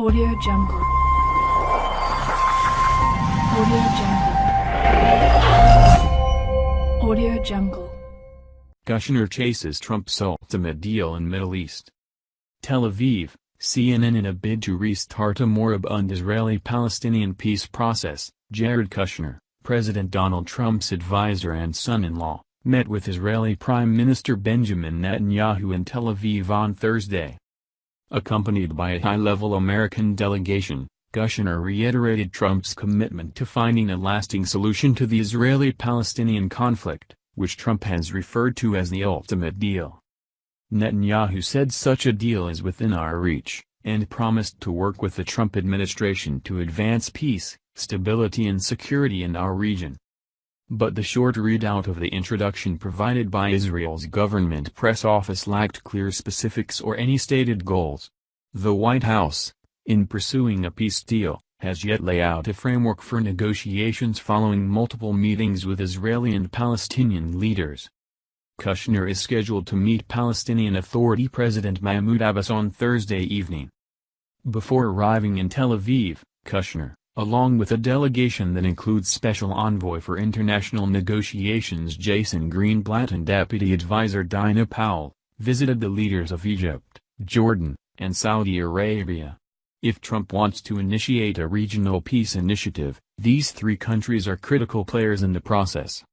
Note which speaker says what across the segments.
Speaker 1: Audio Jungle. Audio Jungle. Audio Jungle.
Speaker 2: Kushner chases Trump's ultimate deal in Middle East. Tel Aviv, CNN in a bid to restart a moribund Israeli-Palestinian peace process, Jared Kushner, President Donald Trump's advisor and son-in-law, met with Israeli Prime Minister Benjamin Netanyahu in Tel Aviv on Thursday. Accompanied by a high-level American delegation, Kushner reiterated Trump's commitment to finding a lasting solution to the Israeli-Palestinian conflict, which Trump has referred to as the ultimate deal. Netanyahu said such a deal is within our reach, and promised to work with the Trump administration to advance peace, stability and security in our region. But the short readout of the introduction provided by Israel's government press office lacked clear specifics or any stated goals. The White House, in pursuing a peace deal, has yet laid out a framework for negotiations following multiple meetings with Israeli and Palestinian leaders. Kushner is scheduled to meet Palestinian Authority President Mahmoud Abbas on Thursday evening. Before arriving in Tel Aviv, Kushner, along with a delegation that includes Special Envoy for International Negotiations Jason Greenblatt and Deputy Advisor Dina Powell, visited the leaders of Egypt, Jordan, and Saudi Arabia. If Trump wants to initiate a regional peace initiative, these three countries are critical players in the process.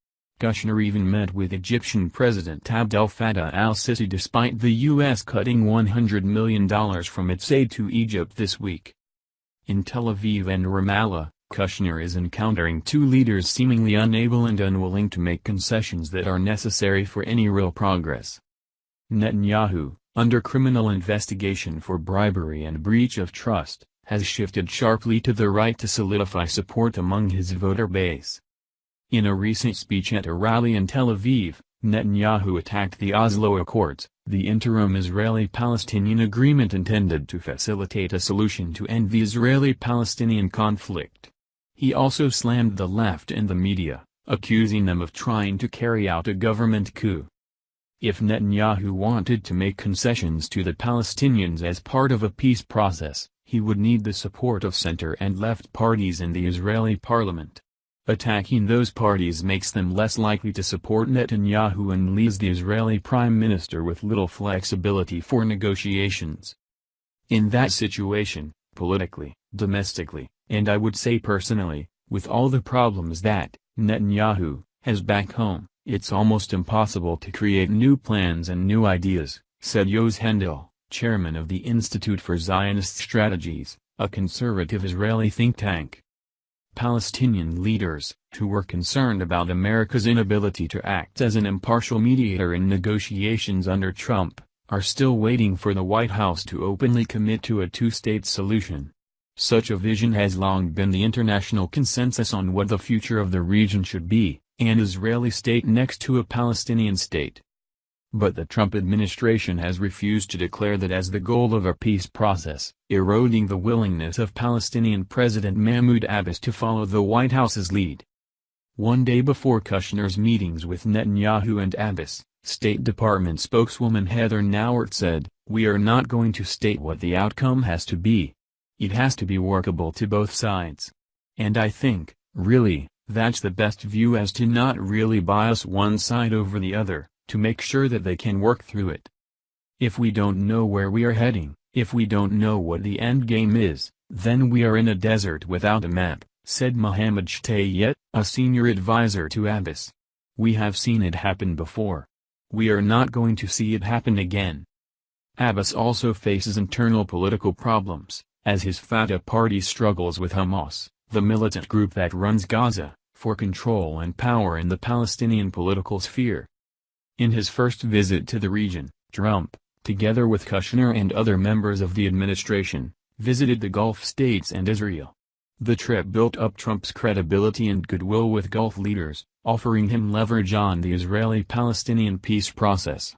Speaker 2: Kushner even met with Egyptian President Abdel Fattah al-Sisi despite the U.S. cutting $100 million from its aid to Egypt this week. In Tel Aviv and Ramallah, Kushner is encountering two leaders seemingly unable and unwilling to make concessions that are necessary for any real progress. Netanyahu, under criminal investigation for bribery and breach of trust, has shifted sharply to the right to solidify support among his voter base. In a recent speech at a rally in Tel Aviv, Netanyahu attacked the Oslo Accords, the interim Israeli-Palestinian agreement intended to facilitate a solution to end the Israeli-Palestinian conflict. He also slammed the left and the media, accusing them of trying to carry out a government coup. If Netanyahu wanted to make concessions to the Palestinians as part of a peace process, he would need the support of center and left parties in the Israeli parliament. Attacking those parties makes them less likely to support Netanyahu and leaves the Israeli prime minister with little flexibility for negotiations. In that situation, politically, domestically, and I would say personally, with all the problems that, Netanyahu, has back home, it's almost impossible to create new plans and new ideas, said Yoaz Hendel, chairman of the Institute for Zionist Strategies, a conservative Israeli think tank. Palestinian leaders, who were concerned about America's inability to act as an impartial mediator in negotiations under Trump, are still waiting for the White House to openly commit to a two-state solution. Such a vision has long been the international consensus on what the future of the region should be, an Israeli state next to a Palestinian state. But the Trump administration has refused to declare that as the goal of a peace process, eroding the willingness of Palestinian President Mahmoud Abbas to follow the White House's lead. One day before Kushner's meetings with Netanyahu and Abbas, State Department spokeswoman Heather Nauert said, We are not going to state what the outcome has to be. It has to be workable to both sides. And I think, really, that's the best view as to not really bias one side over the other to make sure that they can work through it. If we don't know where we are heading, if we don't know what the end game is, then we are in a desert without a map, said Mohammed Shtayyeh, a senior advisor to Abbas. We have seen it happen before. We are not going to see it happen again. Abbas also faces internal political problems, as his Fatah party struggles with Hamas, the militant group that runs Gaza, for control and power in the Palestinian political sphere. In his first visit to the region, Trump, together with Kushner and other members of the administration, visited the Gulf states and Israel. The trip built up Trump's credibility and goodwill with Gulf leaders, offering him leverage on the Israeli-Palestinian peace process.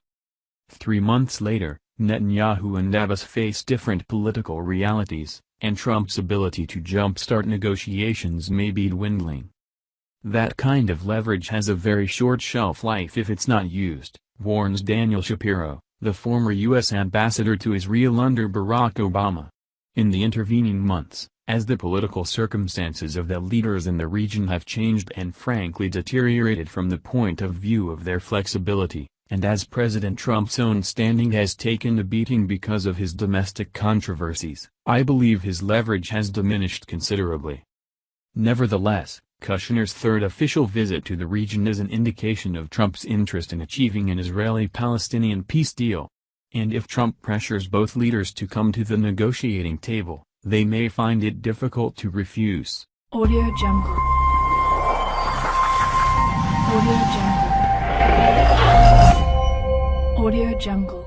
Speaker 2: Three months later, Netanyahu and Abbas face different political realities, and Trump's ability to jumpstart negotiations may be dwindling. That kind of leverage has a very short shelf life if it's not used, warns Daniel Shapiro, the former U.S. ambassador to Israel under Barack Obama. In the intervening months, as the political circumstances of the leaders in the region have changed and frankly deteriorated from the point of view of their flexibility, and as President Trump's own standing has taken a beating because of his domestic controversies, I believe his leverage has diminished considerably. Nevertheless, Kushner's third official visit to the region is an indication of Trump's interest in achieving an Israeli-Palestinian peace deal. And if Trump pressures both leaders to come to the negotiating table, they may find it difficult to refuse.
Speaker 1: Audio Jungle. Audio Jungle. Audio Jungle.